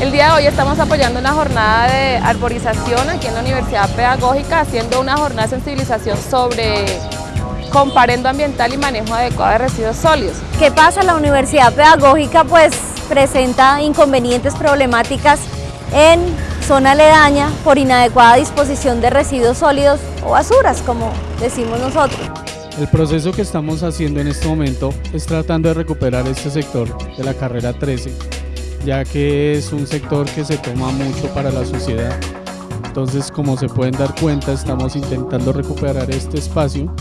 El día de hoy estamos apoyando una jornada de arborización aquí en la Universidad Pedagógica, haciendo una jornada de sensibilización sobre comparendo ambiental y manejo adecuado de residuos sólidos. ¿Qué pasa? La Universidad Pedagógica pues presenta inconvenientes problemáticas en zona aledaña por inadecuada disposición de residuos sólidos o basuras, como decimos nosotros. El proceso que estamos haciendo en este momento es tratando de recuperar este sector de la carrera 13, ya que es un sector que se toma mucho para la sociedad. Entonces, como se pueden dar cuenta, estamos intentando recuperar este espacio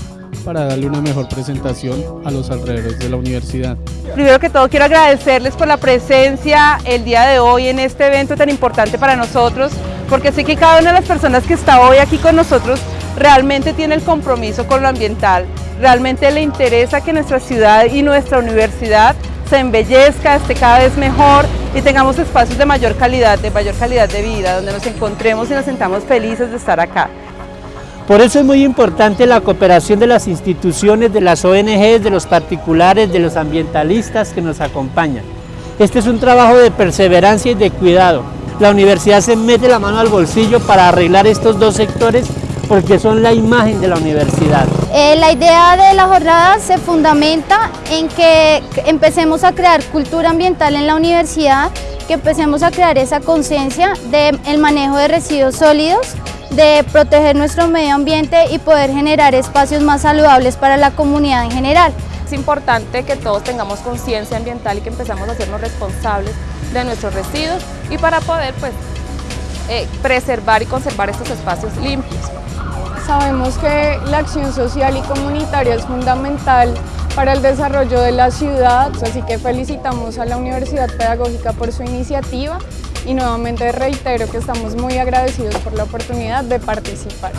para darle una mejor presentación a los alrededores de la universidad. Primero que todo quiero agradecerles por la presencia el día de hoy en este evento tan importante para nosotros, porque sé que cada una de las personas que está hoy aquí con nosotros realmente tiene el compromiso con lo ambiental, realmente le interesa que nuestra ciudad y nuestra universidad se embellezca, esté cada vez mejor y tengamos espacios de mayor calidad, de mayor calidad de vida, donde nos encontremos y nos sentamos felices de estar acá. Por eso es muy importante la cooperación de las instituciones, de las ONGs, de los particulares, de los ambientalistas que nos acompañan. Este es un trabajo de perseverancia y de cuidado. La universidad se mete la mano al bolsillo para arreglar estos dos sectores porque son la imagen de la universidad. Eh, la idea de la jornada se fundamenta en que empecemos a crear cultura ambiental en la universidad, que empecemos a crear esa conciencia del manejo de residuos sólidos, de proteger nuestro medio ambiente y poder generar espacios más saludables para la comunidad en general. Es importante que todos tengamos conciencia ambiental y que empezamos a hacernos responsables de nuestros residuos y para poder pues, eh, preservar y conservar estos espacios limpios. Sabemos que la acción social y comunitaria es fundamental para el desarrollo de la ciudad, así que felicitamos a la Universidad Pedagógica por su iniciativa y nuevamente reitero que estamos muy agradecidos por la oportunidad de participar.